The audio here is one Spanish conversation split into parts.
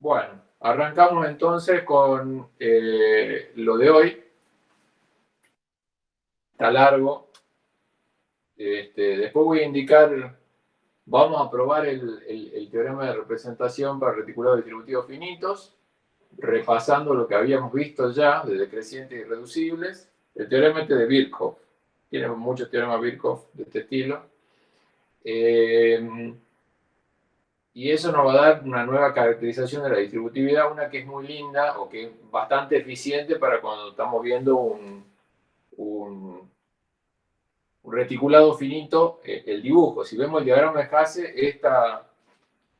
Bueno, arrancamos entonces con eh, lo de hoy. Está largo. Este, después voy a indicar, vamos a probar el, teorema de representación para reticulados distributivos finitos, repasando lo que habíamos visto ya de decrecientes y reducibles. El teorema este de Birkhoff. Tiene muchos teoremas Birkhoff de este estilo. Eh, y eso nos va a dar una nueva caracterización de la distributividad, una que es muy linda o que es bastante eficiente para cuando estamos viendo un, un, reticulado finito, eh, el dibujo. Si vemos el diagrama de Hasse, esta,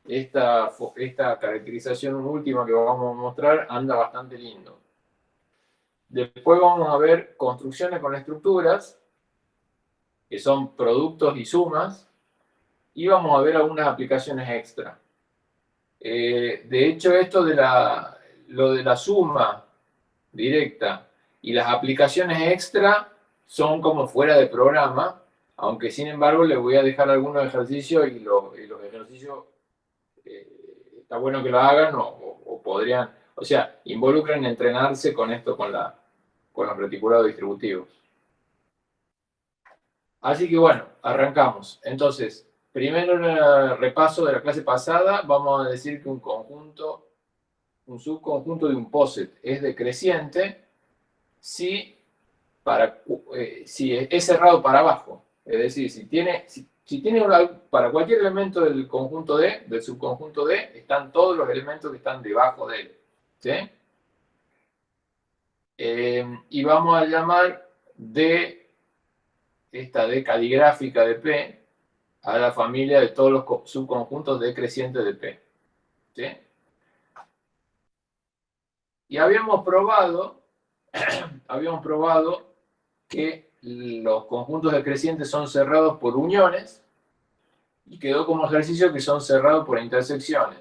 esta, esta caracterización última que vamos a mostrar anda bastante lindo. Después vamos a ver construcciones con estructuras, que son productos y sumas, y vamos a ver algunas aplicaciones extra. Eh, de hecho, esto de la, lo de la suma directa y las aplicaciones extra son como fuera de programa, aunque sin embargo les voy a dejar algunos ejercicios y, los ejercicios eh, está bueno que lo hagan o, podrían, o sea, involucren entrenarse con esto, con, la, con los reticulados distributivos. Así que bueno, arrancamos. Entonces, Primero el repaso de la clase pasada, vamos a decir que un conjunto, un subconjunto de un POSIT es decreciente si, para, eh, si es cerrado para abajo. Es decir, si tiene, si, tiene para cualquier elemento del conjunto D, del subconjunto D, están todos los elementos que están debajo de él. ¿sí? Eh, y vamos a llamar D, esta D caligráfica de P, a la familia de todos los subconjuntos decrecientes de P. ¿sí? Y habíamos probado, habíamos probado que los conjuntos decrecientes son cerrados por uniones y quedó como ejercicio que son cerrados por intersecciones.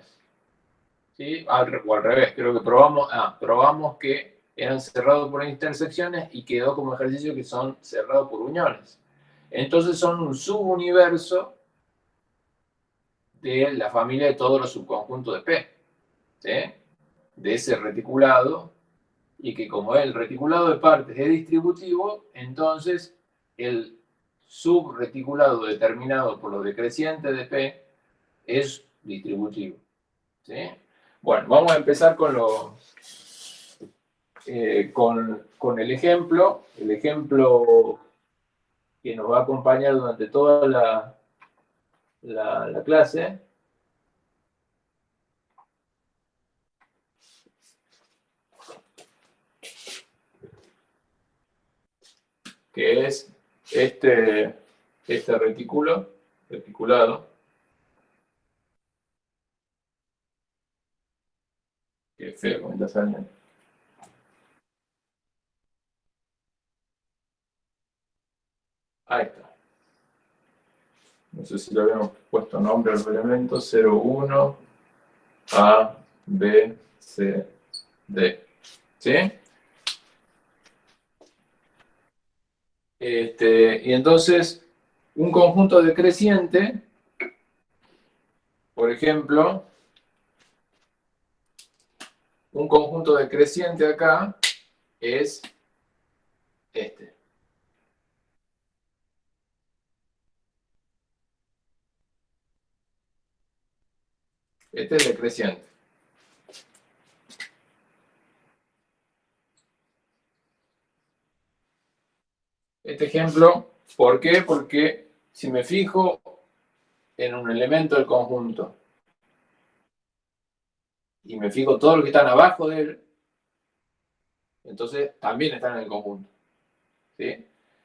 ¿Sí? o al revés, creo que probamos, ah, probamos que eran cerrados por intersecciones y quedó como ejercicio que son cerrados por uniones. Entonces son un subuniverso de la familia de todos los subconjuntos de P, de ese reticulado, y que como el reticulado de partes es distributivo, entonces el subreticulado determinado por los decrecientes de P es distributivo. Bueno, vamos a empezar con, lo, eh, con, con el ejemplo, el ejemplo que nos va a acompañar durante toda la, la, clase. que es este, este retículo, reticulado, que feo. Ahí está no sé si le habíamos puesto nombre al elemento, 01, A, B, C, D. ¿Sí? Este, y entonces, un conjunto decreciente, por ejemplo, un conjunto decreciente acá es este. Este es decreciente. Este ejemplo, ¿por qué? Porque si me fijo en un elemento del conjunto y me fijo todo lo que están abajo de él, entonces también están en el conjunto.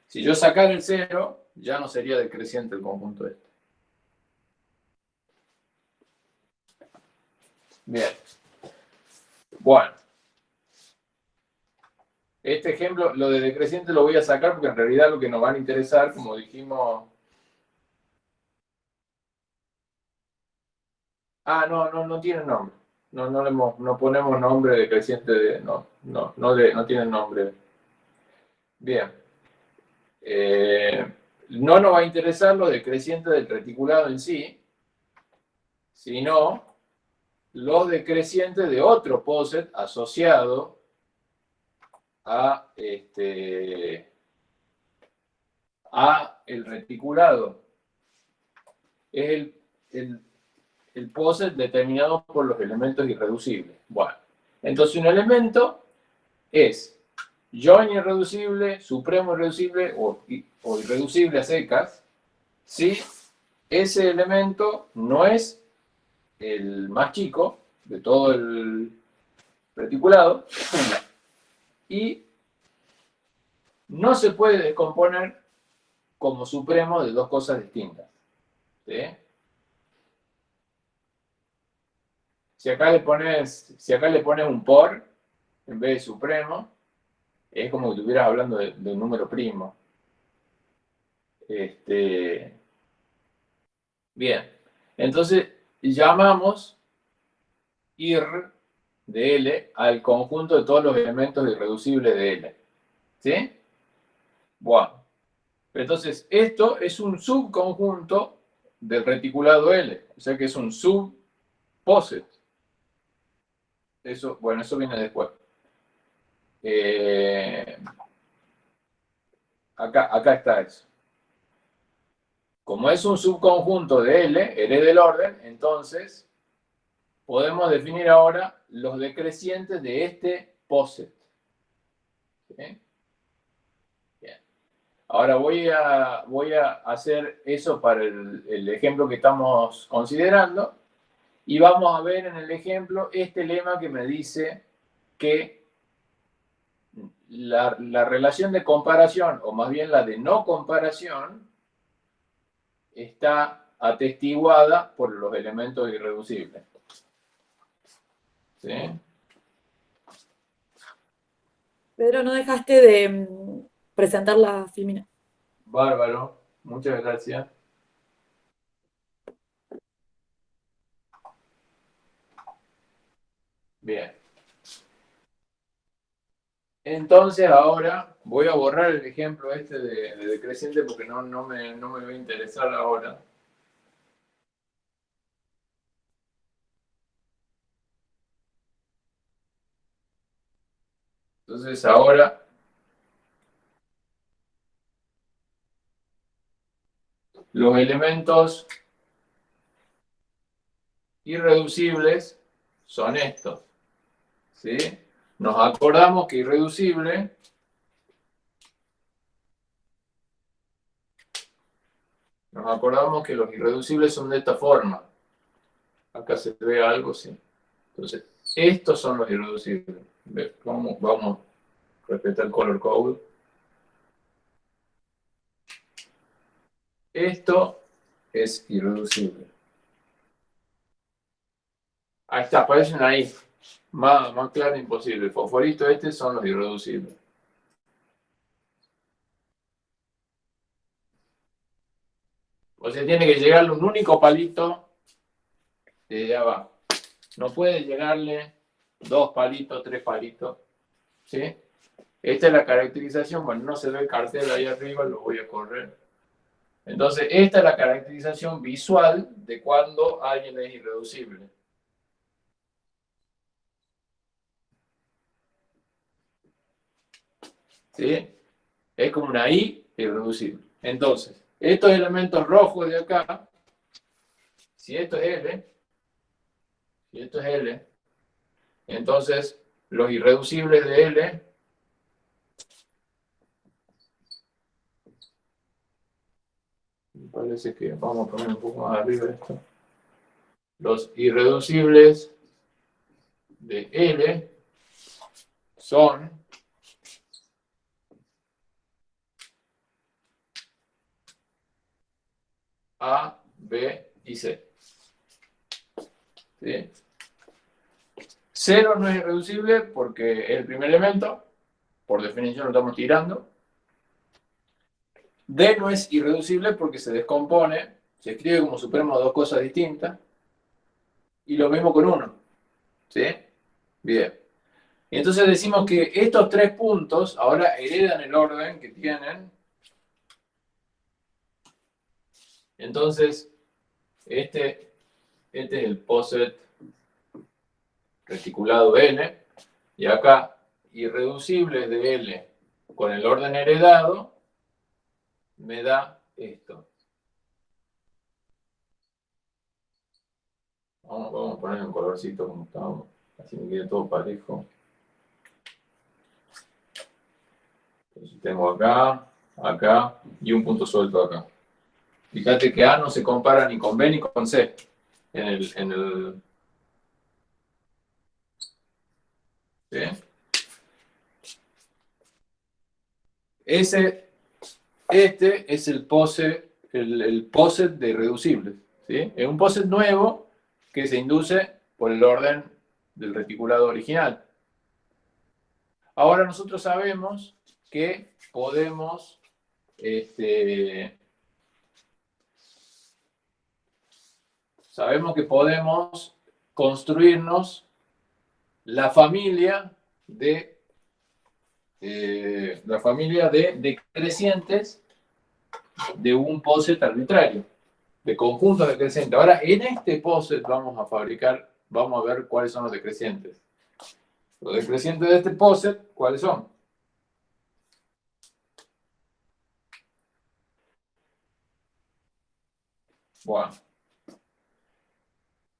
Si yo sacara el cero, ya no sería decreciente el conjunto este. Bien. Bueno. Este ejemplo, lo de decreciente lo voy a sacar porque en realidad lo que nos van a interesar, como dijimos... Ah, no, no, no tiene nombre. No, no, le, no ponemos nombre decreciente de... No, no, no, no tiene nombre. Bien. Eh, no nos va a interesar lo decreciente del reticulado en sí, sino los decrecientes de otro POSET asociado a, este, a el reticulado. Es el, el, POSET determinado por los elementos irreducibles. Bueno, entonces un elemento es join irreducible, supremo irreducible o, o irreducible a secas, si ese elemento no es el más chico de todo el reticulado y no se puede descomponer como supremo de dos cosas distintas. Si acá le pones, si acá le pones un por en vez de supremo, es como que estuvieras hablando de, un número primo. Este, bien, entonces llamamos ir de L al conjunto de todos los elementos irreducibles de L. ¿Sí? Bueno. Entonces, esto es un subconjunto del reticulado L. O sea que es un subposet. Eso, bueno, eso viene después. Eh, acá, acá está eso. Como es un subconjunto de L, L del orden, entonces podemos definir ahora los decrecientes de este poset. Bien. Ahora voy a, voy a hacer eso para el, ejemplo que estamos considerando y vamos a ver en el ejemplo este lema que me dice que la, relación de comparación, o más bien la de no comparación, está atestiguada por los elementos irreducibles. ¿Sí? Pedro, no dejaste de mm, presentar la filmina. Bárbaro, muchas gracias. Bien. Entonces ahora voy a borrar el ejemplo este de, decreciente porque no, no, me, no me va a interesar ahora. Entonces ahora los elementos irreducibles son estos. ¿Sí? Nos acordamos que irreducible nos acordamos que los irreducibles son de esta forma. Acá se ve algo, sí. Entonces, estos son los irreducibles. Vamos, vamos a respetar el color code. Esto es irreducible. Ahí está, aparecen ahí. Más, más claro imposible. El fosforito este son los irreducibles. O sea, tiene que llegarle un único palito de abajo. No puede llegarle dos palitos, tres palitos. ¿Sí? Esta es la caracterización. Bueno, no se ve el cartel ahí arriba, lo voy a correr. Entonces, esta es la caracterización visual de cuando alguien es irreducible. ¿sí? Es como una I irreducible. Entonces, estos elementos rojos de acá, si esto es L, si esto es L, entonces los irreducibles de L me parece que vamos a poner un poco más arriba esto. Los irreducibles de L son A, B y C. ¿Sí? Cero no es irreducible porque es el primer elemento, por definición lo estamos tirando. D no es irreducible porque se descompone, se escribe como supremo dos cosas distintas. Y lo mismo con uno. ¿Sí? Bien. Y entonces decimos que estos tres puntos ahora heredan el orden que tienen Entonces, este, este es el POSET reticulado L, y acá irreducibles de L con el orden heredado, me da esto. Vamos, a poner un colorcito como estamos, así me quede todo parejo. Entonces tengo acá, acá y un punto suelto acá. Fíjate que A no se compara ni con B ni con C en el... En el Ese, este es el pose, el, el poset de irreducibles. ¿sí? Es un poset nuevo que se induce por el orden del reticulado original. Ahora nosotros sabemos que podemos este, sabemos que podemos construirnos la familia de eh, la familia de decrecientes de un poset arbitrario, de conjuntos decrecientes. Ahora, en este poset vamos a fabricar, vamos a ver cuáles son los decrecientes. Los decrecientes de este poset, ¿cuáles son? Bueno,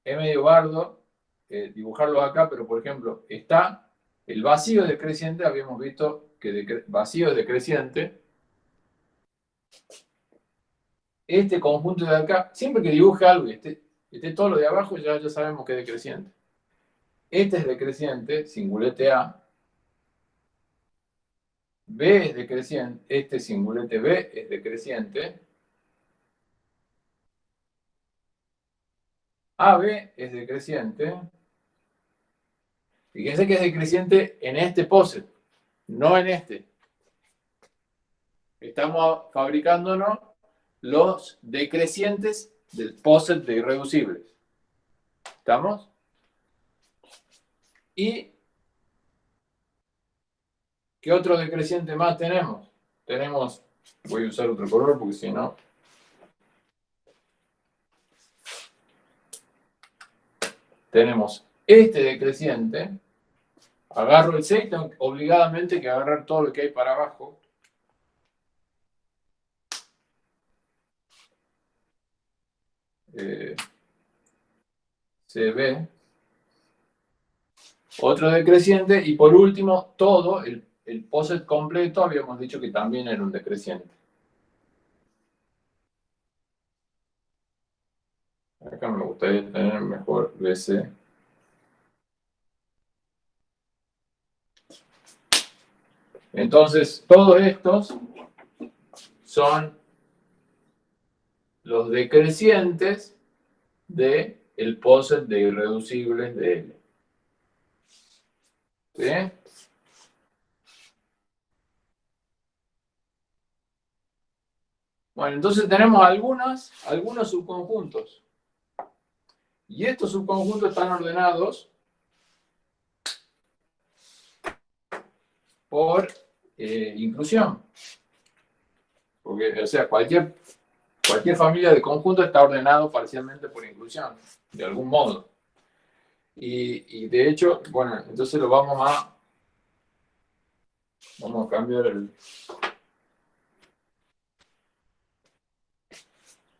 es medio bardo eh, dibujarlo acá, pero por ejemplo, está el vacío decreciente, habíamos visto que vacío es decreciente. Este conjunto de acá, siempre que dibuje algo y esté, todo lo de abajo, ya, ya sabemos que es decreciente. Este es decreciente, singulete A. B es decreciente, este singulete B es decreciente. AB es decreciente. Fíjense que es decreciente en este poset, no en este. Estamos fabricándonos los decrecientes del poset de irreducibles. ¿Estamos? ¿Y qué otro decreciente más tenemos? Tenemos, voy a usar otro color porque si no tenemos este decreciente, agarro el 6, tengo obligadamente que agarrar todo lo que hay para abajo. Eh, se ve. Otro decreciente y por último todo, el, el poset completo, habíamos dicho que también era un decreciente. Me gustaría tener mejor BC. Entonces, todos estos son los decrecientes del el poset de irreducibles de L. ¿Sí? Bueno, entonces tenemos algunos, algunos subconjuntos. Y estos subconjuntos están ordenados por eh, inclusión. Porque, o sea, cualquier, cualquier familia de conjuntos está ordenado parcialmente por inclusión, de algún modo. Y, y, de hecho, bueno, entonces lo vamos a... Vamos a cambiar el...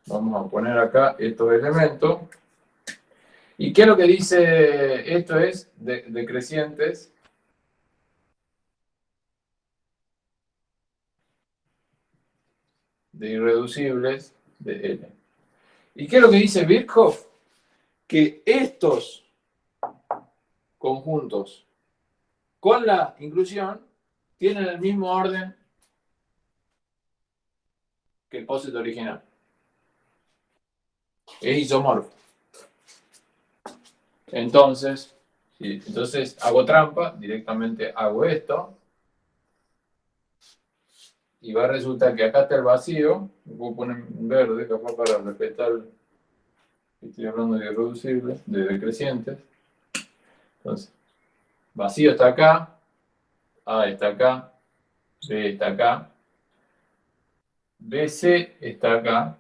Vamos a poner acá estos elementos. ¿Y qué es lo que dice esto? Es decrecientes de irreducibles de L. ¿Y qué es lo que dice Birkhoff? Que estos conjuntos con la inclusión tienen el mismo orden que el poset original. Es isomorfo. Entonces, entonces hago trampa, directamente hago esto. Y va a resultar que acá está el vacío. Voy a poner verde, capaz para respetar. Estoy hablando de irreducibles, de decrecientes. Entonces, vacío está acá. A está acá. B está acá. BC está acá.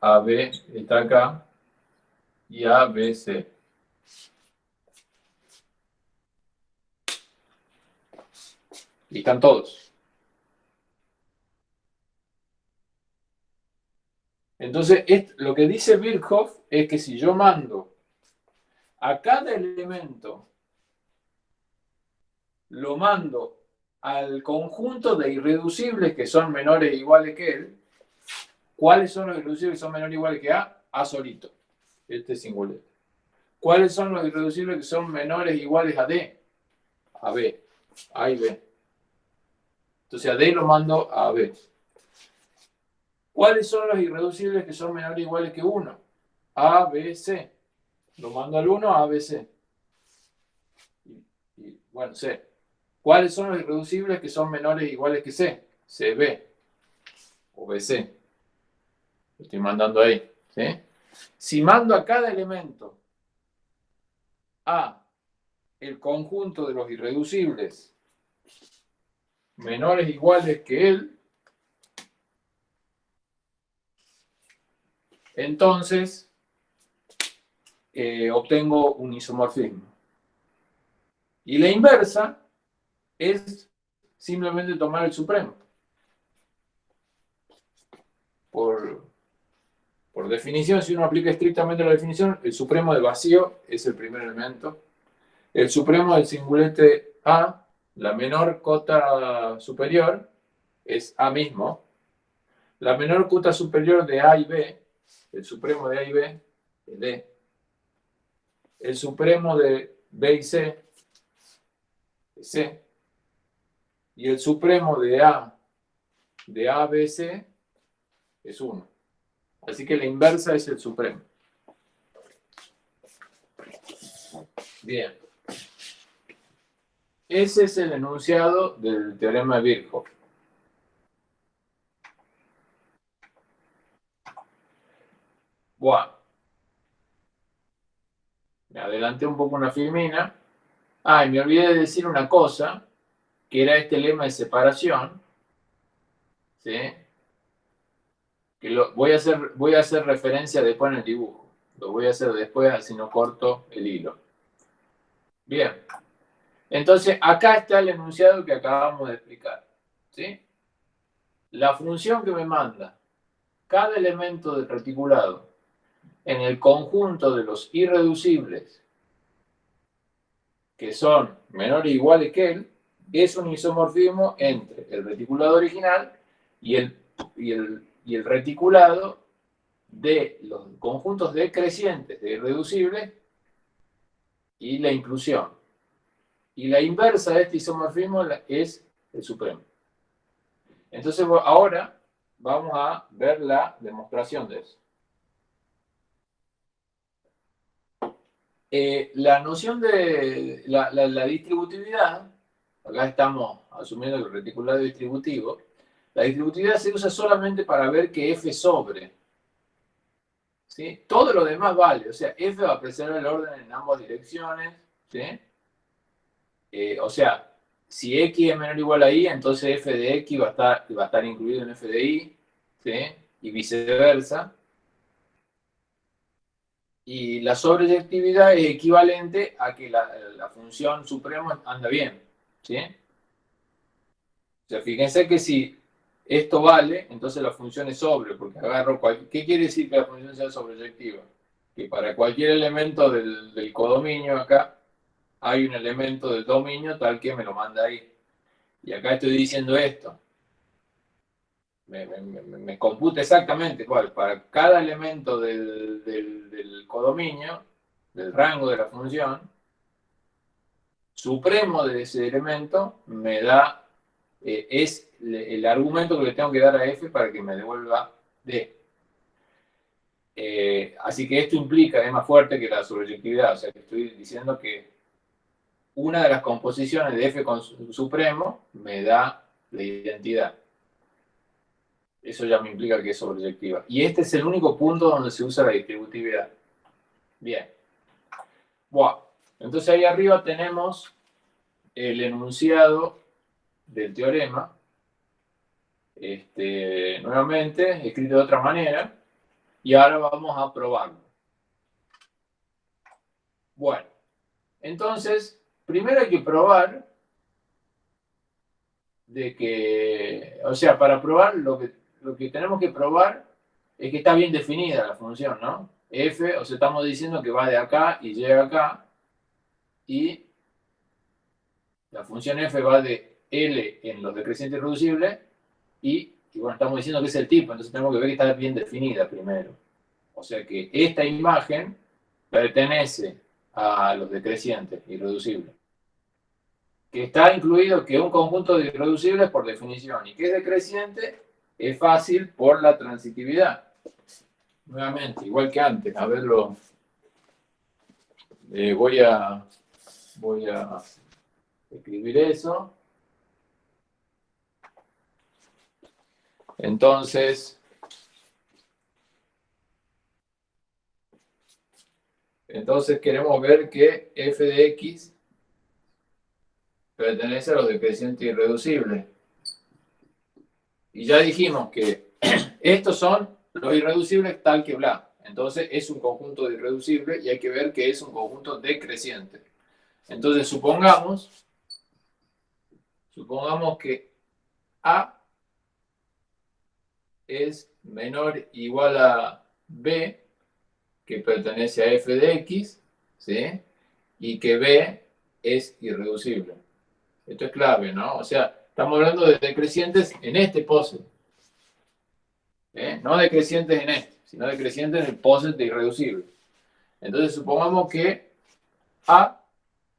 AB está acá. Y ABC Y están todos. Entonces, lo que dice Birkhoff es que si yo mando a cada elemento, lo mando al conjunto de irreducibles que son menores o iguales que él, ¿cuáles son los irreducibles que son menores o iguales que A? A solito. Este es singular. ¿Cuáles son los irreducibles que son menores o iguales a D? A B. A y B. Entonces a D lo mando a B. ¿Cuáles son los irreducibles que son menores o iguales que 1? A, B, C. Lo mando al 1, A, B, C. Y, bueno, C. ¿Cuáles son los irreducibles que son menores o iguales que C? CB o BC. Lo estoy mandando ahí. Si mando a cada elemento A el conjunto de los irreducibles menores iguales que él, entonces eh, obtengo un isomorfismo. Y la inversa es simplemente tomar el supremo. Por, por definición, si uno aplica estrictamente la definición, el supremo de vacío es el primer elemento. El supremo del singulete A, la menor cota superior, es A mismo. La menor cota superior de A y B el supremo de A y B es D. El supremo de B y C es C. Y el supremo de A, de A, B, C es 1. Así que la inversa es el supremo. Bien. Ese es el enunciado del teorema de Birkhoff. Buah. Me adelanté un poco una filmina. Ah, y me olvidé de decir una cosa, que era este lema de separación. ¿Sí? Que lo, voy, a hacer, voy a hacer referencia después en el dibujo. Lo voy a hacer después, así no corto el hilo. Bien. Entonces, acá está el enunciado que acabamos de explicar. ¿Sí? La función que me manda cada elemento del reticulado en el conjunto de los irreducibles que son menores o iguales que él, es un isomorfismo entre el reticulado original y el, y el, reticulado de los conjuntos decrecientes de irreducibles y la inclusión. Y la inversa de este isomorfismo es el supremo. Entonces ahora vamos a ver la demostración de eso. Eh, la noción de la, distributividad, acá estamos asumiendo el reticulado distributivo, la distributividad se usa solamente para ver que f sobre. ¿sí? Todo lo demás vale, o sea, f va a preservar el orden en ambas direcciones. Eh, o sea, si x es menor o igual a y, entonces f de x va a estar, va estar incluido en f de y, ¿sí? y viceversa y la sobreyectividad es equivalente a que la, función suprema anda bien. ¿sí? O sea, fíjense que si esto vale, entonces la función es sobre, porque agarro cualquier... ¿Qué quiere decir que la función sea sobreyectiva? Que para cualquier elemento del codominio acá, hay un elemento del dominio tal que me lo manda ahí. Y acá estoy diciendo esto me, computa exactamente cuál, para cada elemento del, codominio, del rango de la función, supremo de ese elemento me da, eh, es el argumento que le tengo que dar a f para que me devuelva d. Eh, así que esto implica, es más fuerte que la sobreyectividad, o sea que estoy diciendo que una de las composiciones de f con supremo me da la identidad. Eso ya me implica que es sobreyectiva. Y este es el único punto donde se usa la distributividad. Bien. Bueno, entonces ahí arriba tenemos el enunciado del teorema. Este, nuevamente, escrito de otra manera. Y ahora vamos a probarlo. Bueno, entonces, primero hay que probar de que, o sea, para probar lo que, lo que tenemos que probar es que está bien definida la función, ¿no? f, o sea, estamos diciendo que va de acá y llega acá, y la función f va de L en los decrecientes reducibles, y, y bueno, estamos diciendo que es el tipo, entonces tenemos que ver que está bien definida primero. O sea que esta imagen pertenece a los decrecientes irreducibles. Que está incluido que un conjunto de irreducibles por definición y que es decreciente es fácil por la transitividad. Nuevamente, igual que antes, a verlo. Eh, voy a voy a escribir eso. Entonces, entonces queremos ver que f de x pertenece a los decrecientes irreducibles. Y ya dijimos que estos son los irreducibles tal que bla. Entonces es un conjunto de irreducibles y hay que ver que es un conjunto decreciente. Entonces supongamos, supongamos que A es menor igual a B, que pertenece a f de x, ¿sí? y que B es irreducible. Esto es clave, ¿no? O sea, estamos hablando de decrecientes en este poset. ¿eh? No decrecientes en este, sino decrecientes en el poset de irreducible. Entonces, supongamos que A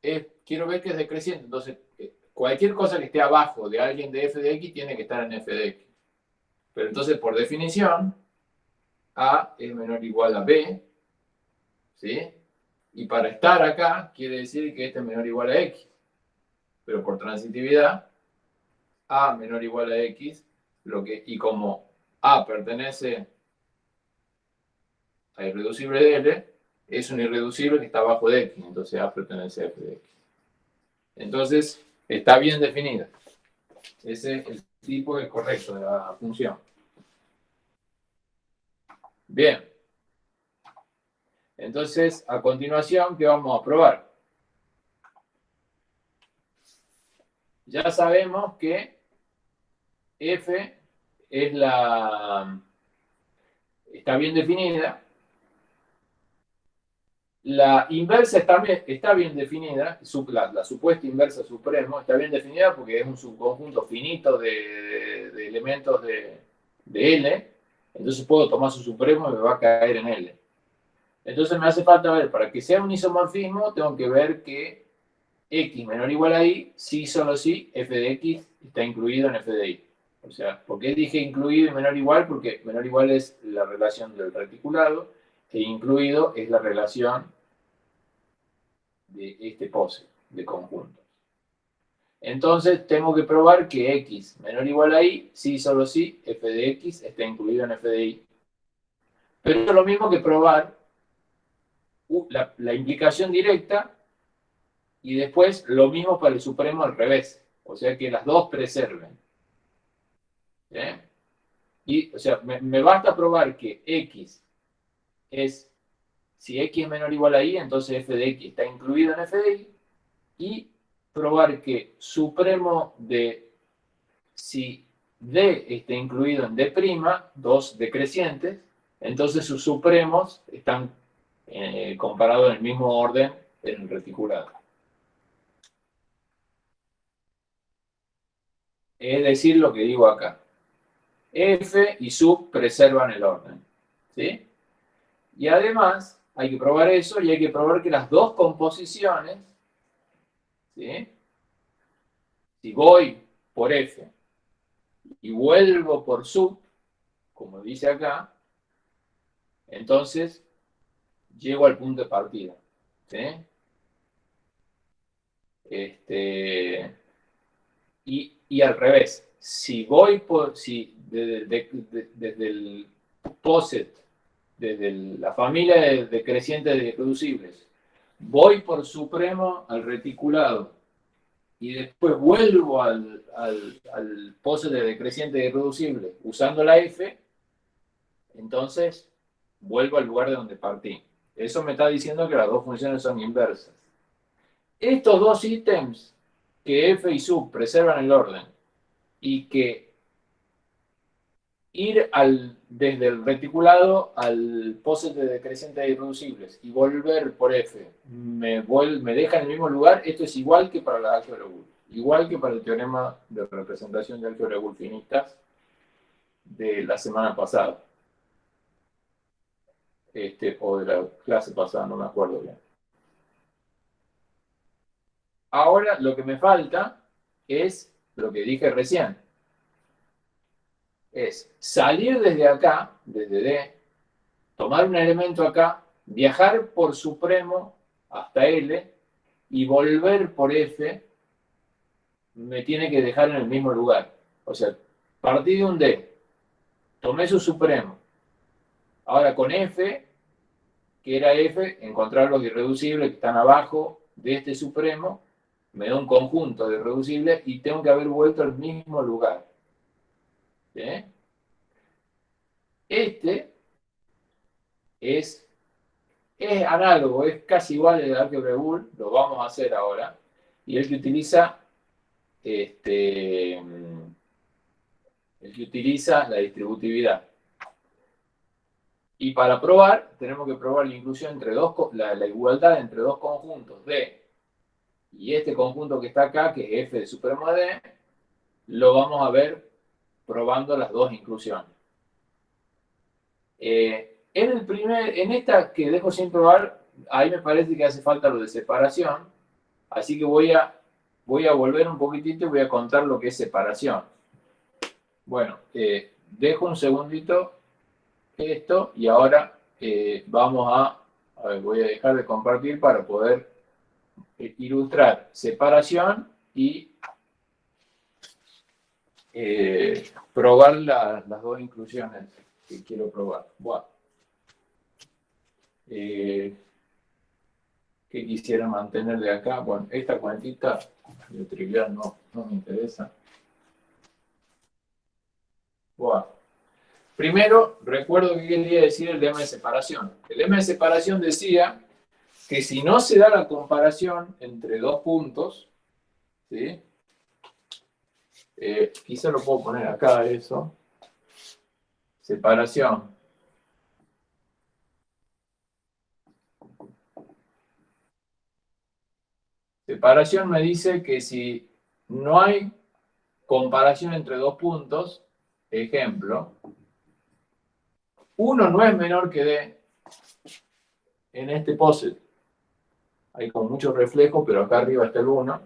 es, quiero ver que es decreciente. Entonces, eh, cualquier cosa que esté abajo de alguien de f de x tiene que estar en f de x. Pero entonces, por definición, A es menor o igual a B, ¿sí? Y para estar acá, quiere decir que este es menor o igual a X. Pero por transitividad, A menor o igual a X, lo que, y como A pertenece a irreducible de L, es un irreducible que está abajo de X, entonces A pertenece a F de X. Entonces, está bien definida. Ese es el tipo correcto de la función. Bien. Entonces, a continuación, ¿qué vamos a probar? Ya sabemos que f es la... está bien definida. La inversa está, está bien definida, la, supuesta inversa supremo está bien definida porque es un subconjunto finito de, elementos de, de L, entonces puedo tomar su supremo y me va a caer en L. Entonces me hace falta ver, para que sea un isomorfismo, tengo que ver que x menor o igual a y, sí, solo sí, f de x está incluido en f de y. O sea, ¿por qué dije incluido y menor o igual? Porque menor o igual es la relación del reticulado e incluido es la relación de este pose de conjuntos. Entonces tengo que probar que x menor o igual a y, sí, solo sí, f de x está incluido en f de y. Pero es lo mismo que probar la, implicación directa y después lo mismo para el supremo al revés. O sea que las dos preserven. Y, o sea, me, basta probar que x es, si x es menor o ', a entonces f de x está incluido en f de y, y probar que supremo de, si d está incluido en d', dos decrecientes, entonces sus supremos están eh, comparado en el mismo orden en el reticulado. Es decir, lo que digo acá. F y sub preservan el orden. ¿sí? Y además, hay que probar eso y hay que probar que las dos composiciones, ¿sí? si voy por F y vuelvo por sub, como dice acá, entonces llego al punto de partida. Este, y, al revés, si voy por, si desde, el POSET, desde la familia de, decrecientes de reducibles, voy por supremo al reticulado y después vuelvo al, al, al POSET de decreciente de irreducible usando la F, entonces vuelvo al lugar de donde partí. Eso me está diciendo que las dos funciones son inversas. Estos dos ítems, que f y sub preservan el orden, y que ir al, desde el reticulado al poset de decreciente de irreducibles y volver por F me, me deja en el mismo lugar, esto es igual que para la álgebra Boole, igual que para el teorema de representación de álgebra Boole finitas de la semana pasada. Este, o de la clase pasada, no me acuerdo bien. Ahora lo que me falta es lo que dije recién. Es salir desde acá, desde D, tomar un elemento acá, viajar por supremo hasta L y volver por F me tiene que dejar en el mismo lugar. O sea, partí de un D, tomé su supremo. Ahora con F, que era F, encontrar los irreducibles que están abajo de este supremo, me da un conjunto de irreducibles y tengo que haber vuelto al mismo lugar. Este es, es análogo, es casi igual al álgebra Boole, lo vamos a hacer ahora, y el que utiliza este, el que utiliza la distributividad. Y para probar, tenemos que probar la inclusión entre dos, la, igualdad entre dos conjuntos D y este conjunto que está acá, que es F de supremo de lo vamos a ver probando las dos inclusiones. Eh, en, el primer, en esta que dejo sin probar, ahí me parece que hace falta lo de separación, así que voy a, voy a volver un poquitito y voy a contar lo que es separación. Bueno, eh, dejo un segundito esto y ahora eh, vamos a, voy a dejar de compartir para poder eh, ilustrar separación y probar las dos inclusiones que quiero probar. Bueno. ¿Qué quisiera mantener de acá? Bueno, esta cuentita de trivial no, no me interesa. Primero, recuerdo que quería decir el lema de separación. El lema de separación decía que si no se da la comparación entre dos puntos, ¿sí? Eh, quizá lo puedo poner acá eso, separación. Separación me dice que si no hay comparación entre dos puntos, ejemplo, 1 no es menor que D en este POSIT. Hay con mucho reflejo, pero acá arriba está el 1,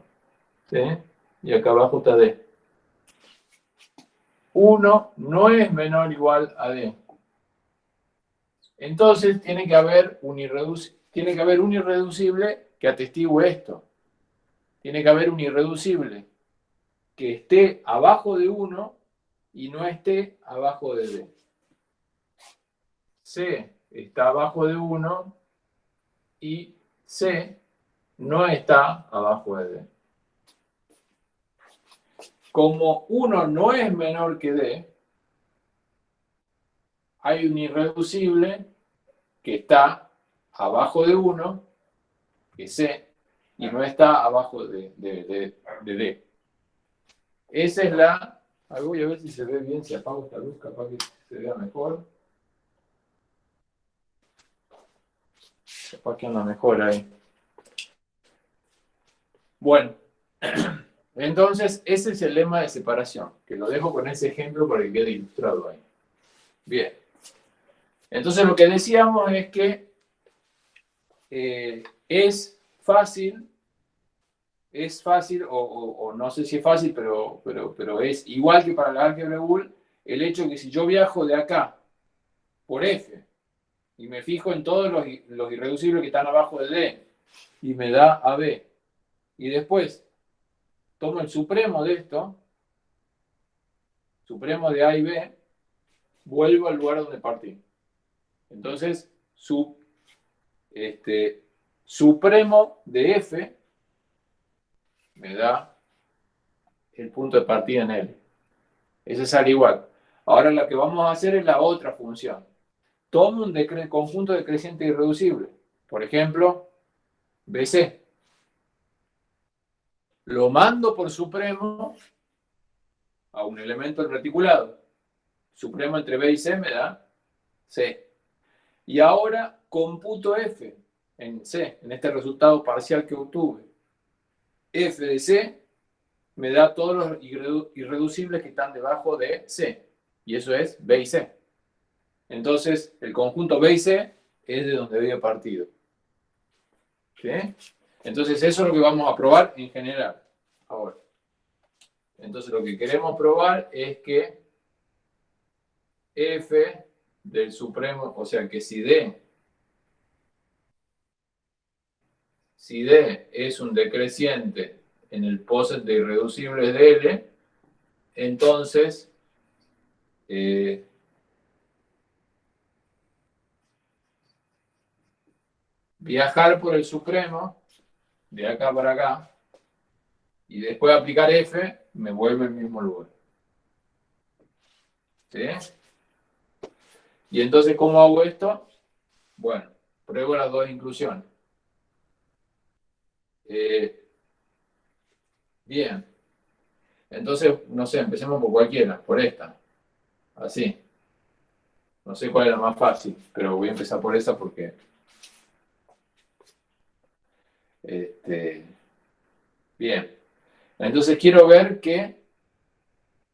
y acá abajo está D. 1 no es menor o igual a D. Entonces tiene que haber un, tiene que haber un irreducible que atestigue esto. Tiene que haber un irreducible que esté abajo de 1 y no esté abajo de D. C está abajo de 1 y C no está abajo de D. Como 1 no es menor que D, hay un irreducible que está abajo de 1, que es C, y no está abajo de, de D. Esa es la voy a ver si se ve bien, si apago esta luz, capaz que se vea mejor. Capaz que anda mejor ahí. Bueno, entonces ese es el lema de separación, que lo dejo con ese ejemplo para que quede ilustrado ahí. Bien. Entonces lo que decíamos es que eh, es fácil es fácil, o, no sé si es fácil, pero, pero, pero es igual que para la álgebra Boole, el hecho que si yo viajo de acá por F y me fijo en todos los, los irreducibles que están abajo de D y me da AB, y después tomo el supremo de esto, supremo de A y B, vuelvo al lugar donde partí. Entonces, su, este, supremo de F me da el punto de partida en L. Ese sale igual. Ahora lo que vamos a hacer es la otra función. Tomo un conjunto decreciente irreducible. Por ejemplo, BC. Lo mando por supremo a un elemento reticulado. Supremo entre B y C me da C. Y ahora computo F en C, en este resultado parcial que obtuve. F de C me da todos los irreducibles que están debajo de C. Y eso es B y C. Entonces, el conjunto B y C es de donde había partido. ¿Sí? Entonces, eso es lo que vamos a probar en general. Ahora. Entonces, lo que queremos probar es que f del supremo, o sea, que si D, si D es un decreciente en el poset de irreducibles de L, entonces eh, viajar por el supremo, de acá para acá, y después aplicar F, me vuelve al mismo lugar. ¿Sí? Y entonces, ¿cómo hago esto? Bueno, pruebo las dos inclusiones. Eh, bien. Entonces, no sé, empecemos por cualquiera, por esta. Así. No sé cuál es la más fácil, pero voy a empezar por esa porque... Este, bien. Entonces quiero ver que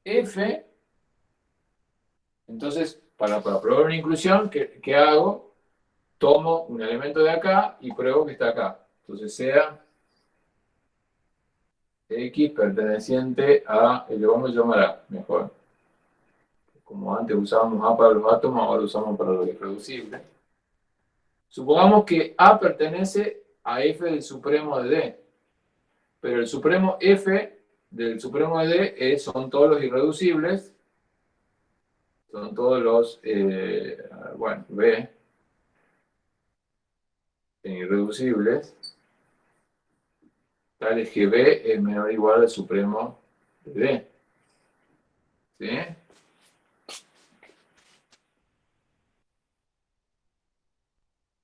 f, entonces para, probar una inclusión, ¿qué, ¿qué, hago? Tomo un elemento de acá y pruebo que está acá. Entonces sea x perteneciente a, le vamos a llamar a, mejor. Como antes usábamos A para los átomos, ahora lo usamos para los irreducibles. Supongamos que A pertenece a f del supremo de D pero el supremo f del supremo de D son todos los irreducibles, son todos los, eh, bueno, B, irreducibles, tales que B es menor o igual al supremo de D. ¿Sí?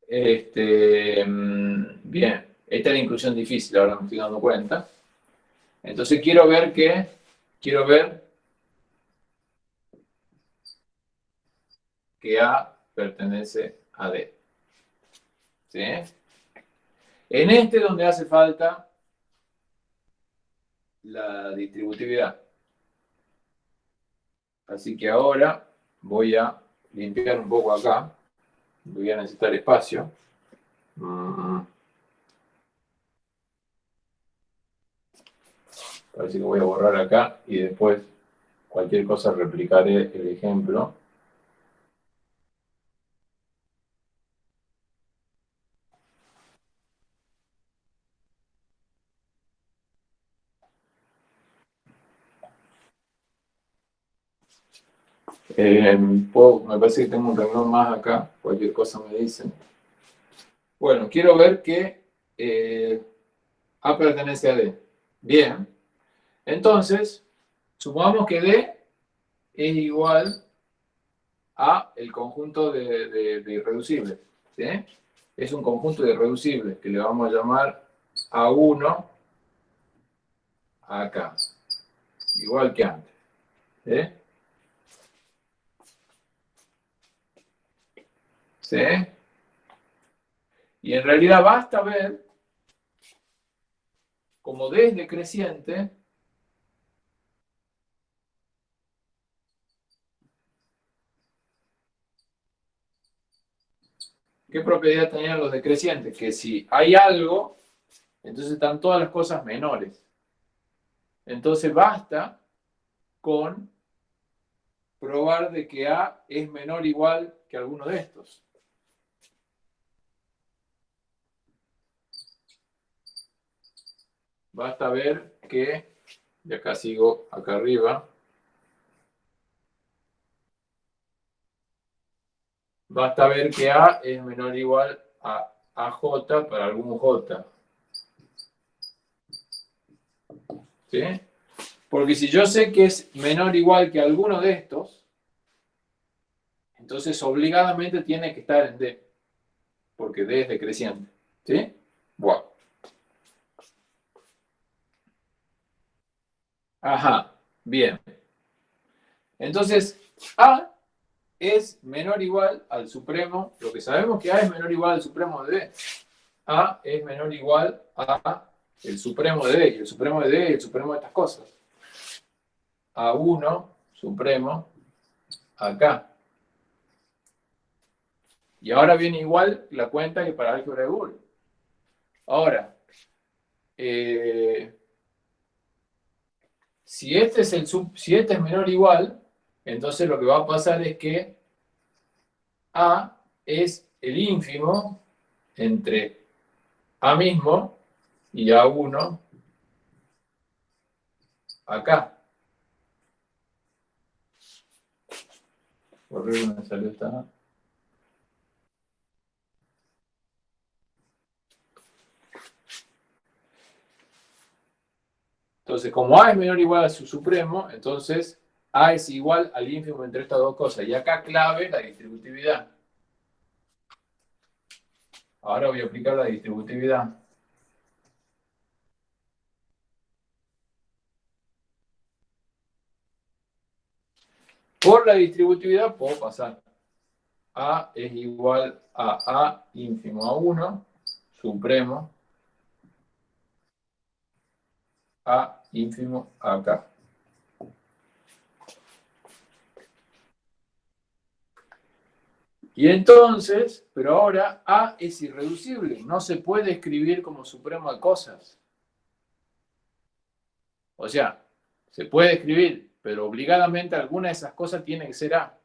Este, mm, bien. Esta es la inclusión difícil, ahora me estoy dando cuenta. Entonces quiero ver que, quiero ver que A pertenece a D. ¿Sí? En este donde hace falta la distributividad. Así que ahora voy a limpiar un poco acá. Voy a necesitar espacio. Mm. Así que voy a borrar acá y después cualquier cosa replicaré el ejemplo. Eh, me parece que tengo un renglón más acá, cualquier cosa me dicen. Bueno, quiero ver que eh, A pertenece a D. Bien, entonces, supongamos que D es igual a el conjunto de, irreducibles. Es un conjunto de irreducibles que le vamos a llamar A1 acá. Igual que antes. ¿Sí? Y en realidad basta ver como D es ¿Qué propiedad tenían los decrecientes? Que si hay algo, entonces están todas las cosas menores. Entonces basta con probar de que A es menor o igual que alguno de estos. Basta ver que, y acá sigo acá arriba, basta ver que A es menor o igual a AJ para algún J. ¿Sí? Porque si yo sé que es menor o igual que alguno de estos, entonces obligadamente tiene que estar en D, porque D es decreciente. ¿Sí? Bueno. Ajá, bien. Entonces, A es menor o igual al supremo, lo que sabemos que A es menor o igual al supremo de B. A es menor o igual a el supremo de B, y el supremo de D y el supremo de estas cosas. A1 supremo acá. Y ahora viene igual la cuenta que para álgebra de Boole. Ahora, eh, si, este es el si este es menor o igual, entonces lo que va a pasar es que A es el ínfimo entre A mismo y A1 acá. Por me salió esta. Entonces, como A es menor o igual a su supremo, entonces A es igual al ínfimo entre estas dos cosas. Y acá clave la distributividad. Ahora voy a aplicar la distributividad. Por la distributividad puedo pasar. A es igual a A ínfimo a 1, supremo, A ínfimo acá. Y entonces, pero ahora A es irreducible, no se puede escribir como supremo de cosas. O sea, se puede escribir, pero obligadamente alguna de esas cosas tiene que ser A.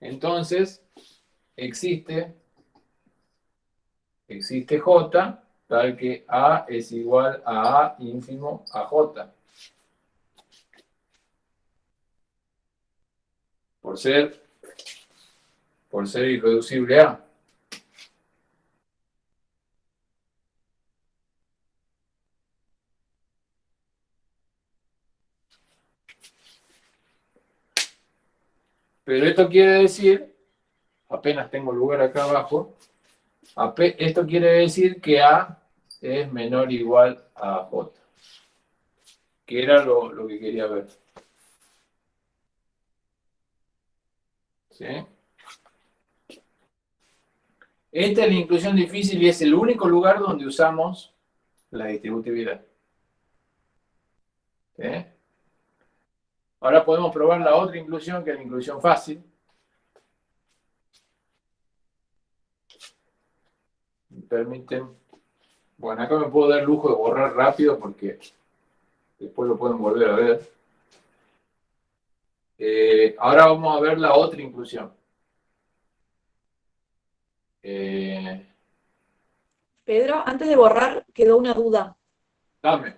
Entonces, existe, existe J, tal que A es igual a A ínfimo a J. Por ser, por ser irreducible A. Pero esto quiere decir, apenas tengo lugar acá abajo, esto quiere decir que A es menor o igual a J. Que era lo, lo que quería ver. ¿Sí? Esta es la inclusión difícil y es el único lugar donde usamos la distributividad. Ahora podemos probar la otra inclusión, que es la inclusión fácil. Me permiten... Bueno, acá me puedo dar el lujo de borrar rápido porque después lo pueden volver a ver. Eh, ahora vamos a ver la otra inclusión. Eh, Pedro, antes de borrar, quedó una duda. Dame.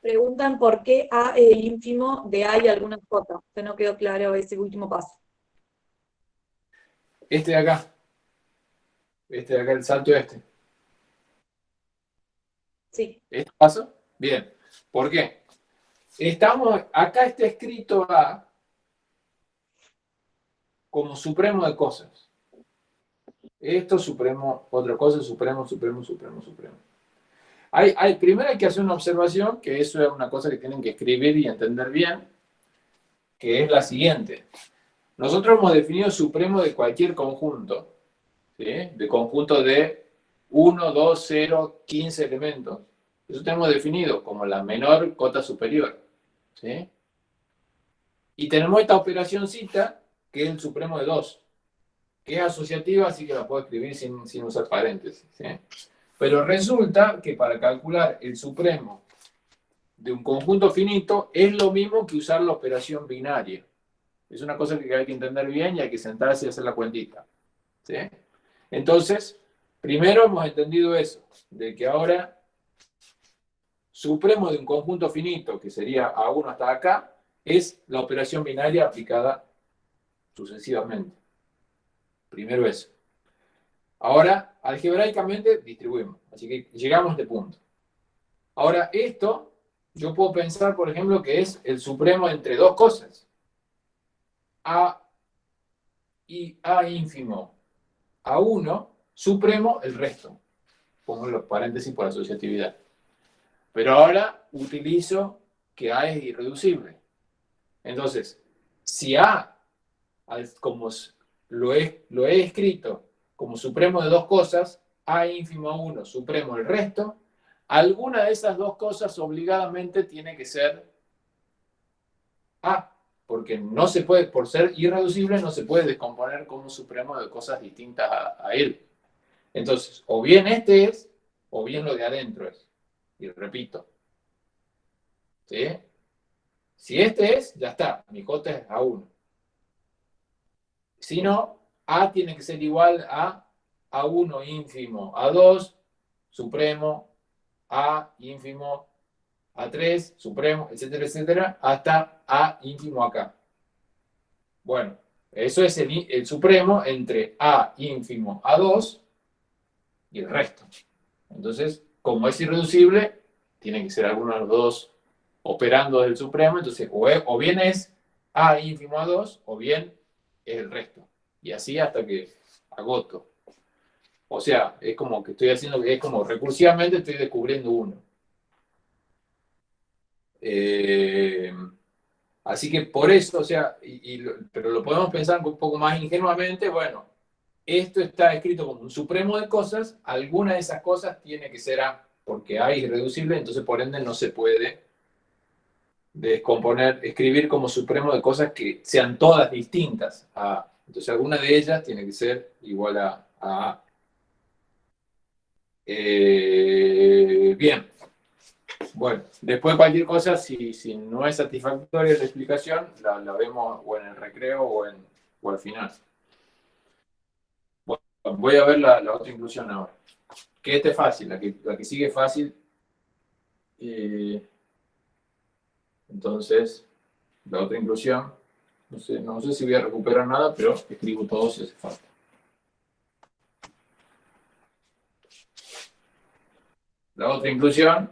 Preguntan por qué A es el ínfimo de A y algunas J. Se no quedó claro ese último paso. Este de acá. Este de acá, el salto este. Sí. ¿Este paso? Bien. ¿Por qué? Estamos, acá está escrito A como supremo de cosas. Esto supremo, otra cosa, supremo, supremo, supremo, supremo. Hay, primero hay que hacer una observación, que eso es una cosa que tienen que escribir y entender bien, que es la siguiente. Nosotros hemos definido supremo de cualquier conjunto, de conjunto de 1, 2, 0, 15 elementos. Eso tenemos definido como la menor cota superior. Y tenemos esta operacióncita, que es el supremo de 2, que es asociativa, así que la puedo escribir sin, sin usar paréntesis. Pero resulta que para calcular el supremo de un conjunto finito es lo mismo que usar la operación binaria. Es una cosa que hay que entender bien y hay que sentarse y hacer la cuentita. ¿sí? Entonces, primero hemos entendido eso, de que ahora supremo de un conjunto finito, que sería A1 hasta acá, es la operación binaria aplicada sucesivamente. Primero eso. Ahora, algebraicamente distribuimos. Así que llegamos a este punto. Ahora, esto, yo puedo pensar, por ejemplo, que es el supremo entre dos cosas. A y A ínfimo a 1, supremo el resto. Pongo los paréntesis por asociatividad. Pero ahora utilizo que A es irreducible. Entonces, si A, como lo he, lo he escrito como supremo de dos cosas, A ínfimo a 1, supremo el resto, alguna de esas dos cosas obligadamente tiene que ser A, porque no se puede, por ser irreducible, no se puede descomponer como supremo de cosas distintas a, él. Entonces, o bien este es, o bien lo de adentro es. Y repito. Si este es, ya está, mi J es A1. Si no, A tiene que ser igual a A1 ínfimo, A2, supremo, A ínfimo, A3, supremo, etcétera, etcétera, hasta A ínfimo acá. Bueno, eso es el, supremo entre A ínfimo, A2 y el resto. Entonces, como es irreducible, tiene que ser alguno de los dos operando del supremo, entonces o, bien es A ínfimo a 2 o bien es el resto. Y así hasta que agoto. O sea, es como que estoy haciendo, es como recursivamente estoy descubriendo uno. Eh, así que por eso, o sea, pero lo podemos pensar un poco más ingenuamente, bueno, esto está escrito como un supremo de cosas, alguna de esas cosas tiene que ser A, porque A es irreducible, entonces por ende no se puede descomponer, escribir como supremo de cosas que sean todas distintas a Entonces alguna de ellas tiene que ser igual a, A. Eh, bien. Bueno, después cualquier cosa, si, si no es satisfactoria la explicación, la, vemos o en el recreo o, en, o al final. Bueno, voy a ver la, otra inclusión ahora. Que este es fácil, la que, la que sigue fácil. Eh, entonces, la otra inclusión, no sé, no sé si voy a recuperar nada, pero escribo todo si hace falta. La otra inclusión,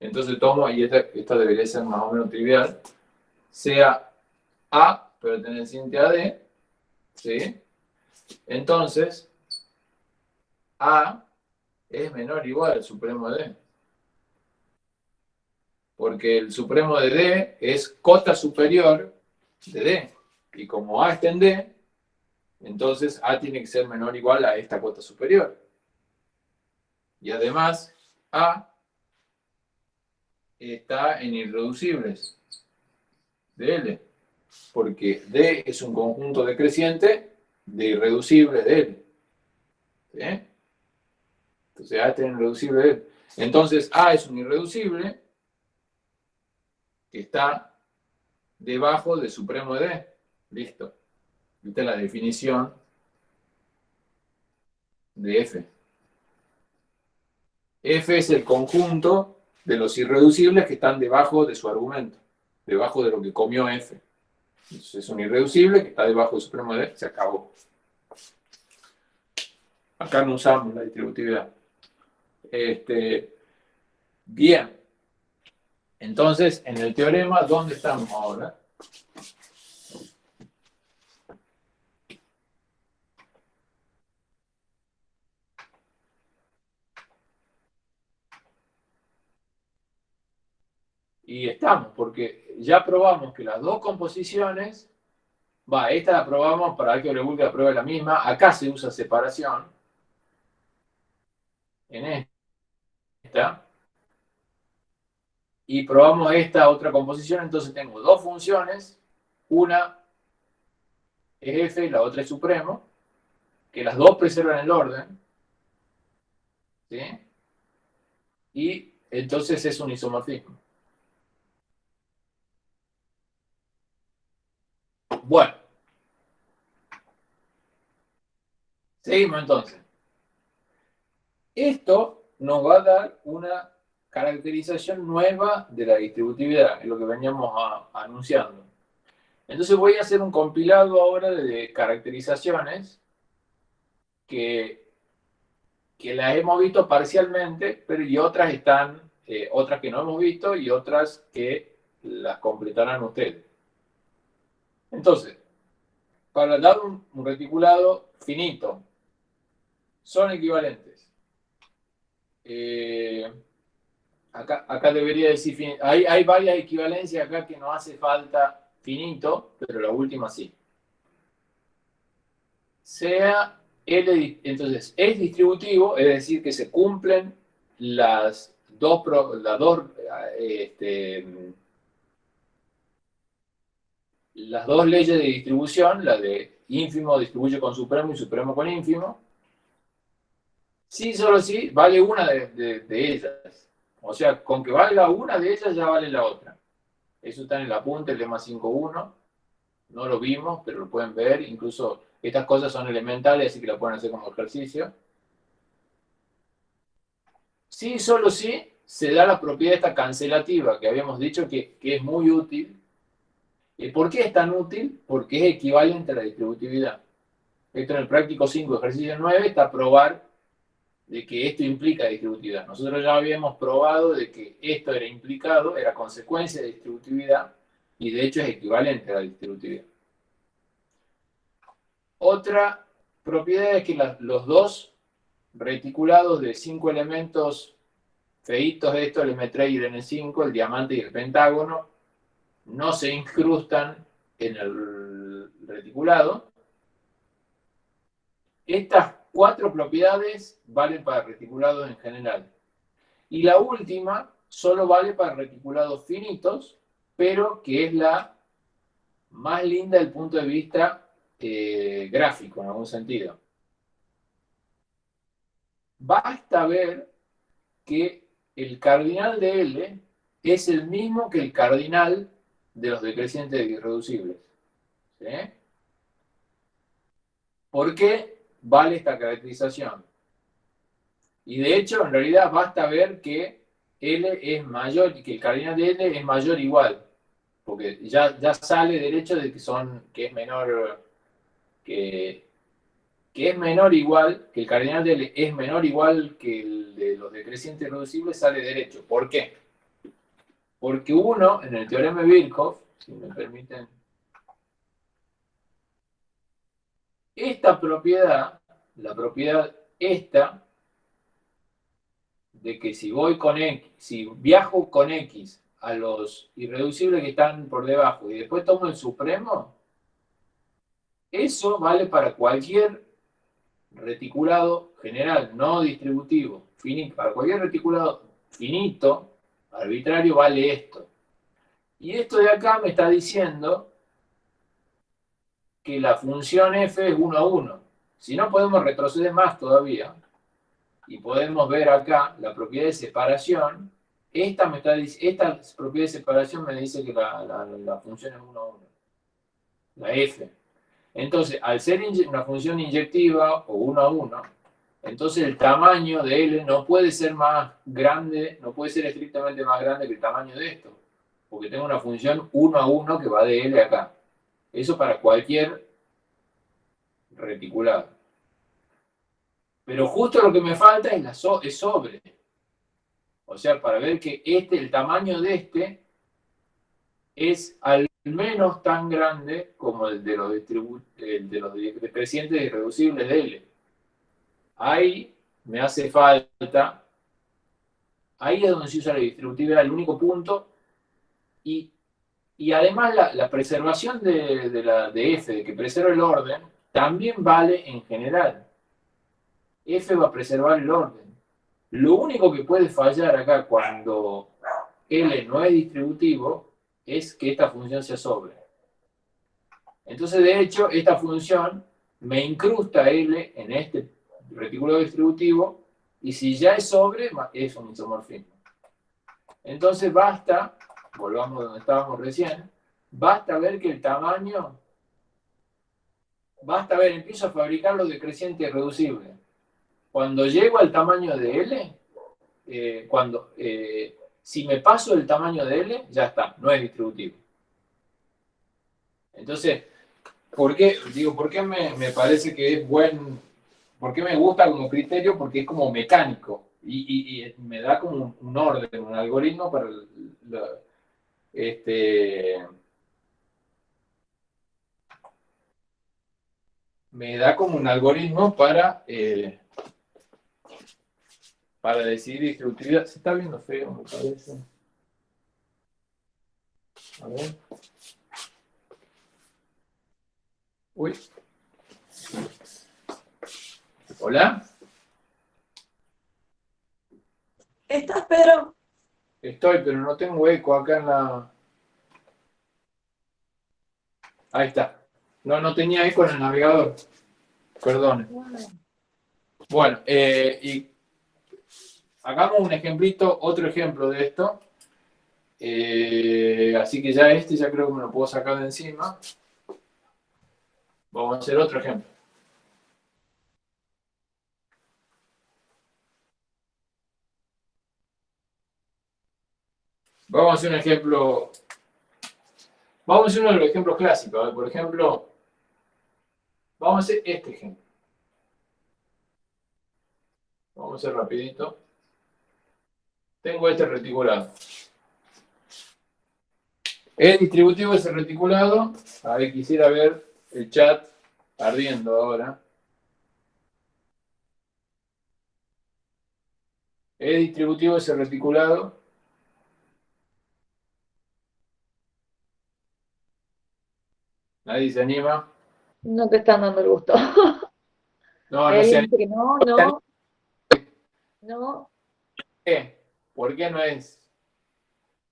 entonces tomo, y esta, esta debería ser más o menos trivial, sea A perteneciente a D, ¿sí? Entonces, A es menor o igual al supremo de D porque el supremo de D es cota superior de D. Y como A está en D, entonces A tiene que ser menor o igual a esta cota superior. Y además, A está en irreducibles de L, porque D es un conjunto decreciente de irreducibles de L. ¿Sí? Entonces A está en irreducible de L. Entonces A es un irreducible está debajo del supremo de D. Listo. Esta es la definición de F. F es el conjunto de los irreducibles que están debajo de su argumento, debajo de lo que comió F. Entonces es un irreducible que está debajo del supremo de D, se acabó. Acá no usamos la distributividad. Este, bien. Entonces, en el teorema, ¿dónde estamos ahora? Y estamos, porque ya probamos que las dos composiciones, va, esta la probamos para que la pruebe la misma, acá se usa separación, en esta, y probamos esta otra composición, entonces tengo dos funciones, una es f y la otra es supremo, que las dos preservan el orden, ¿sí? y entonces es un isomorfismo. Bueno. Seguimos entonces. Esto nos va a dar una caracterización nueva de la distributividad, es lo que veníamos anunciando. Entonces voy a hacer un compilado ahora de caracterizaciones que, que las hemos visto parcialmente, pero y otras están, eh, otras que no hemos visto y otras que las completarán ustedes. Entonces, para dar un, reticulado finito, son equivalentes. Eh, acá, debería decir, hay, hay varias equivalencias acá que no hace falta finito, pero la última sí. Sea L, entonces, es distributivo, es decir, que se cumplen las dos, dos, este, las dos leyes de distribución, la de ínfimo distribuye con supremo y supremo con ínfimo, sí, solo sí, vale una de, ellas. O sea, con que valga una de ellas ya vale la otra. Eso está en el apunte, el lema 5.1. No lo vimos, pero lo pueden ver. Incluso estas cosas son elementales, así que lo pueden hacer como ejercicio. Sí, solo sí, se da la propiedad esta cancelativa, que habíamos dicho que, que es muy útil. ¿Y por qué es tan útil? Porque es equivalente a la distributividad. Esto en el práctico 5, ejercicio 9, está probar de que esto implica distributividad. Nosotros ya habíamos probado de que esto era implicado, era consecuencia de distributividad, y de hecho es equivalente a la distributividad. Otra propiedad es que los dos reticulados de cinco elementos feitos de esto, el M3 y el N5, el diamante y el pentágono, no se incrustan en el reticulado. Estas cuatro propiedades valen para reticulados en general. Y la última solo vale para reticulados finitos, pero que es la más linda desde el punto de vista eh, gráfico, en algún sentido. Basta ver que el cardinal de L es el mismo que el cardinal de los decrecientes irreducibles. ¿Sí? ¿Por qué vale esta caracterización? Y de hecho, en realidad basta ver que L es mayor, que el cardinal de L es mayor igual, porque ya, ya sale derecho de que son, que es menor, que, que es menor igual, que el cardinal de L es menor igual que el de los decrecientes irreducibles, sale derecho. ¿Por qué? Porque uno, en el teorema de Birkhoff, si me permiten, esta propiedad, la propiedad esta, de que si voy con X, si viajo con X a los irreducibles que están por debajo y después tomo el supremo, eso vale para cualquier reticulado general, no distributivo, para cualquier reticulado finito, arbitrario vale esto. Y esto de acá me está diciendo que la función f es 1 a 1. Si no podemos retroceder más todavía, y podemos ver acá la propiedad de separación, esta, me está, esta propiedad de separación me dice que la, función es 1 a 1. La f. Entonces, al ser una función inyectiva o 1 a 1, entonces el tamaño de L no puede ser más grande, no puede ser estrictamente más grande que el tamaño de esto, porque tengo una función 1 a 1 que va de L acá. Eso para cualquier reticulado. Pero justo lo que me falta es, la es sobre. O sea, para ver que este, el tamaño de este es al menos tan grande como el de los, el de los decrecientes irreducibles de L ahí me hace falta, ahí es donde se usa la distributividad, el único punto, y, además la, preservación de, la, de f, de que preserva el orden, también vale en general. f va a preservar el orden. Lo único que puede fallar acá cuando L no es distributivo es que esta función sea sobre. Entonces, de hecho, esta función me incrusta L en este retículo distributivo, y si ya es sobre, es un isomorfismo. Entonces basta, volvamos donde estábamos recién, basta ver que el tamaño, basta ver, empiezo a fabricar los decrecientes reducibles. Cuando llego al tamaño de L, eh, cuando, eh, si me paso el tamaño de L, ya está, no es distributivo. Entonces, ¿por qué, digo, ¿por qué me, me parece que es buen ¿Por qué me gusta como criterio? Porque es como mecánico y, me da como un, orden, un algoritmo para este, me da como un algoritmo para, eh, para decidir distributividad. Se está viendo feo, me parece. A ver. Uy. Hola. ¿Estás, Pedro? Estoy, pero no tengo eco acá en la... Ahí está. No, no tenía eco en el navegador. Perdón. Bueno, eh, y hagamos un ejemplito, otro ejemplo de esto. Eh, así que ya este ya creo que me lo puedo sacar de encima. Vamos a hacer otro ejemplo. Vamos a hacer un ejemplo. Vamos a hacer uno de los ejemplos clásicos. Por ejemplo, vamos a hacer este ejemplo. Vamos a hacer rapidito. Tengo este reticulado. El distributivo es el reticulado. A ver, quisiera ver el chat ardiendo ahora. El distributivo es el reticulado. ¿Nadie se anima? No te están dando el gusto. No, no se anima. No, no. No. ¿Qué? ¿Por qué no es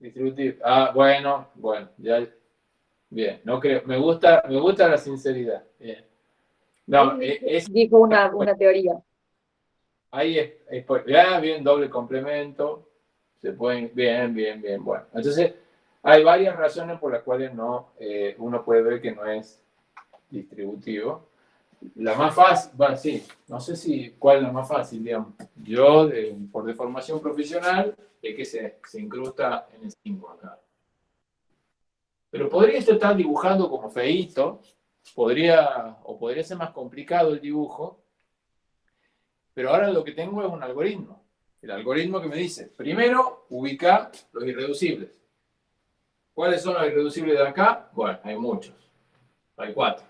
distributivo? Ah, bueno, bueno, ya. Bien, no creo. Me gusta, me gusta la sinceridad. Bien. No, Él es, dijo una, una teoría. ahí es, es ya, bien, doble complemento. Se pueden, bien, bien, bien, bueno. Entonces, hay varias razones por las cuales no, eh, uno puede ver que no es distributivo. La más fácil, bueno, sí, no sé si cuál es la más fácil, digamos. Yo, de- por deformación profesional, es que se, se incrusta en el 5 acá. Pero podría esto estar dibujando como feíto, podría, o podría ser más complicado el dibujo, pero ahora lo que tengo es un algoritmo. El algoritmo que me dice, primero, ubica los irreducibles. ¿Cuáles son los irreducibles de acá? Bueno, hay muchos. Hay cuatro.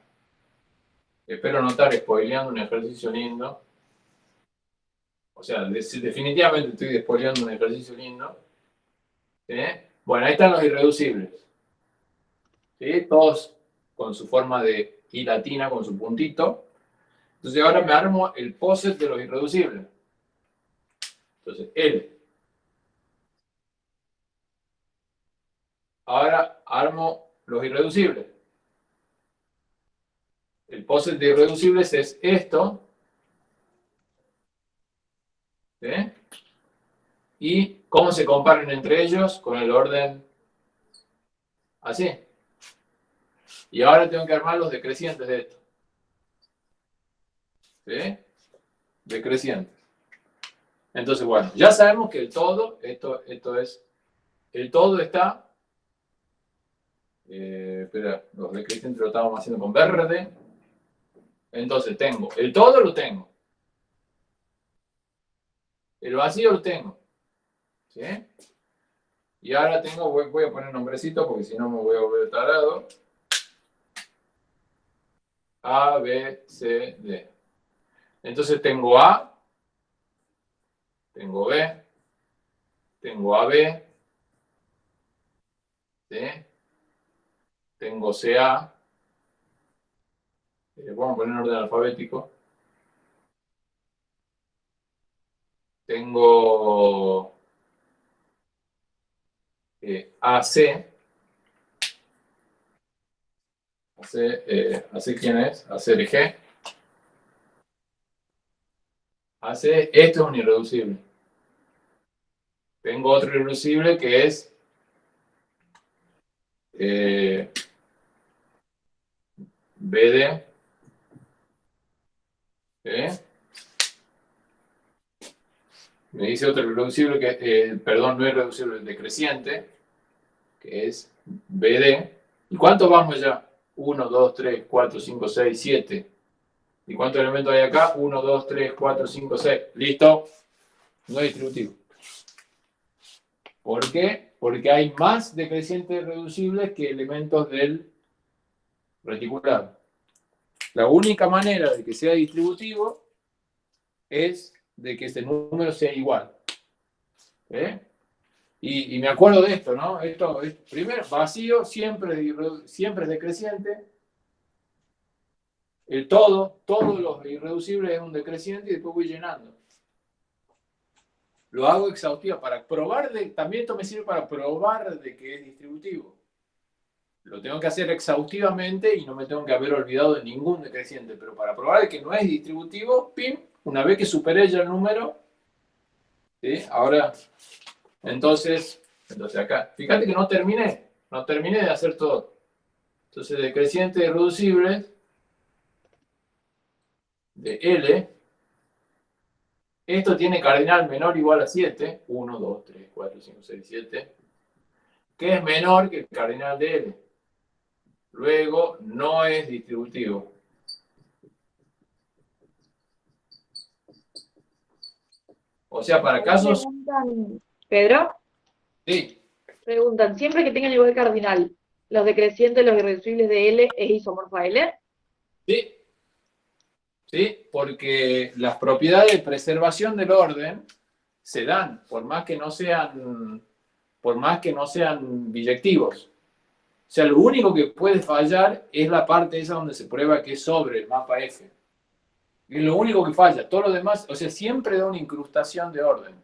Espero no estar spoileando un ejercicio lindo. O sea, de- definitivamente estoy spoileando un ejercicio lindo. Bueno, ahí están los irreducibles. Todos con su forma de I latina, con su puntito. Entonces ahora me armo el poset de los irreducibles. Entonces, L. Ahora armo los irreducibles. El poset de irreducibles es esto. ¿Sí? ¿Y cómo se comparan entre ellos? Con el orden así. Y ahora tengo que armar los decrecientes de esto. ¿Sí? Decrecientes. Entonces, bueno, ya sabemos que el todo, esto, esto es, el todo está, eh, espera, los decrecientes lo estábamos haciendo con verde. Entonces tengo, el todo lo tengo. El vacío lo tengo. ¿Sí? Y ahora tengo, voy, voy a poner nombrecito porque si no me voy a volver tarado. A, B, C, D. Entonces tengo A, tengo B, tengo AB, ¿sí? Tengo CA, eh, vamos a poner en orden alfabético. Tengo eh, AC. AC, eh, AC, ¿quién es? ACRG. AC, esto es un irreducible. Tengo otro irreducible que es eh, BD. ¿eh? Me dice otro irreducible que, eh, perdón, no irreducible, decreciente, que es BD. ¿Y cuántos vamos ya? 1, 2, 3, 4, 5, 6, 7. ¿Y cuántos elementos hay acá? 1, 2, 3, 4, 5, 6. ¿Listo? No es distributivo. ¿Por qué? Porque hay más decrecientes reducibles que elementos del reticulado. La única manera de que sea distributivo es de que este número sea igual. ¿Eh? Y, me acuerdo de esto, ¿no? Esto es, primero, vacío siempre, siempre es decreciente. El todo, todos los irreducibles es un decreciente y después voy llenando. Lo hago exhaustivo para probar, de, también esto me sirve para probar de que es distributivo. Lo tengo que hacer exhaustivamente y no me tengo que haber olvidado de ningún decreciente, pero para probar de que no es distributivo, pim, una vez que superé ya el número, ¿sí? ahora entonces, entonces acá, fíjate que no terminé, no terminé de hacer todo. Entonces, decreciente irreducible de L, esto tiene cardinal menor o igual a 7, 1, 2, 3, 4, 5, 6, 7, que es menor que el cardinal de L. Luego, no es distributivo. O sea, para casos... Pedro. Sí. Preguntan, siempre que tengan igual cardinal, ¿los decrecientes, los irreducibles de L es isomorfo a L? Sí. Sí, porque las propiedades de preservación del orden se dan, por más que no sean, por más que no sean biyectivos. O sea, lo único que puede fallar es la parte esa donde se prueba que es sobre el mapa F. Es lo único que falla. Todo lo demás, o sea, siempre da una incrustación de orden.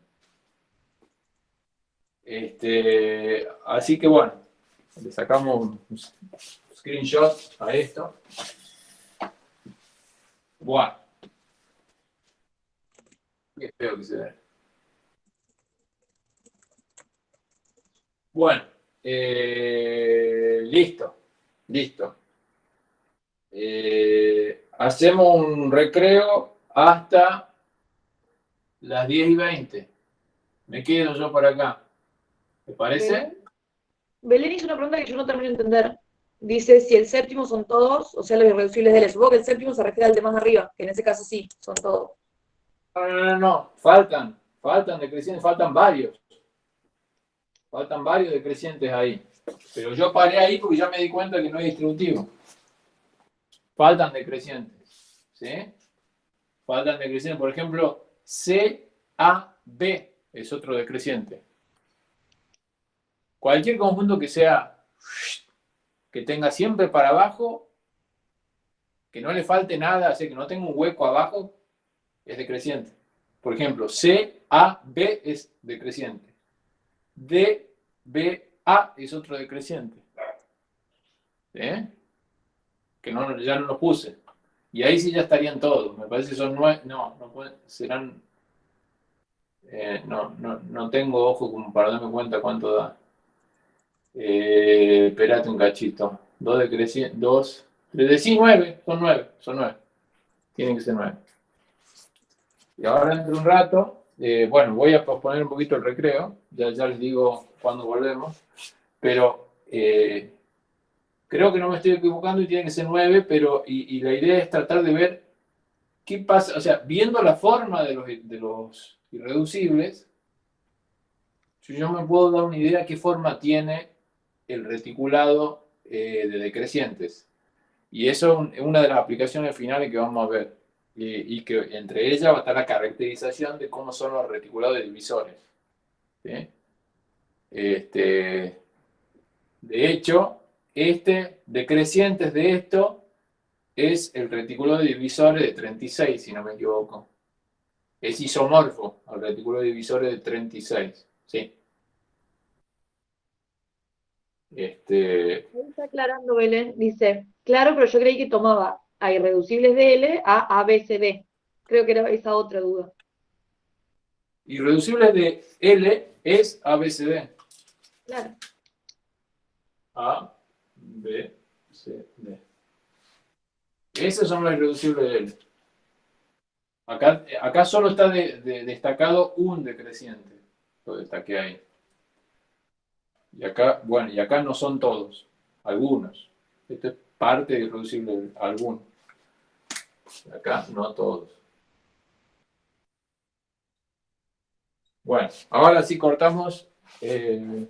Este, así que bueno, le sacamos un screenshot a esto. Bueno. Qué feo que se ve. Bueno, eh, listo, listo. Eh, hacemos un recreo hasta las 10 y 20. Me quedo yo por acá. ¿Te parece? Belén hizo una pregunta que yo no termino de entender. Dice si el séptimo son todos, o sea, los irreducibles de L. Supongo que el séptimo se refiere al de más arriba, que en ese caso sí, son todos. No, no, no, no. faltan, faltan decrecientes, faltan varios. Faltan varios decrecientes ahí. Pero yo paré ahí porque ya me di cuenta que no es distributivo. Faltan decrecientes. ¿Sí? Faltan decrecientes. Por ejemplo, CAB es otro decreciente. Cualquier conjunto que sea, que tenga siempre para abajo, que no le falte nada, así que no tenga un hueco abajo, es decreciente. Por ejemplo, C, A, B es decreciente. D, B, A es otro decreciente. ¿Eh? Que no, ya no lo puse. Y ahí sí ya estarían todos. Me parece que son nueve. No, no pueden, serán. Eh, no, no, no tengo ojo como para darme cuenta cuánto da. Eh, espérate un cachito. 2 decreciente, 2, 3 sí, 9, son 9, son 9. Tienen que ser 9. Y ahora dentro de un rato, eh, bueno, voy a posponer un poquito el recreo, ya, ya les digo cuándo volvemos, pero eh, creo que no me estoy equivocando y tiene que ser 9, pero y, la idea es tratar de ver qué pasa, o sea, viendo la forma de los, de los irreducibles, yo me puedo dar una idea de qué forma tiene el reticulado eh, de decrecientes. Y eso es una de las aplicaciones finales que vamos a ver. Y, que entre ellas va a estar la caracterización de cómo son los reticulados de divisores. Este, de hecho, este decrecientes de esto es el reticulado de divisores de 36, si no me equivoco. Es isomorfo al reticulado de divisores de 36. ¿sí? Este... Está aclarando Belén, dice, claro, pero yo creí que tomaba a irreducibles de L a ABCD. Creo que era esa otra duda. Irreducibles de L es ABCD. Claro. A, B, C, D. Esos son los irreducibles de L. Acá, acá solo está destacado un decreciente. Lo destaqué ahí. Y acá, bueno, y acá no son todos, algunos. Esta es parte de irreducible algunos. Acá no todos. Bueno, ahora sí cortamos. Eh,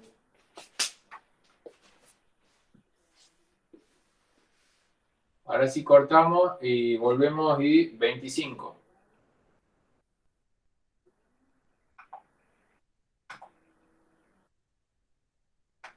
ahora sí cortamos y volvemos y 25.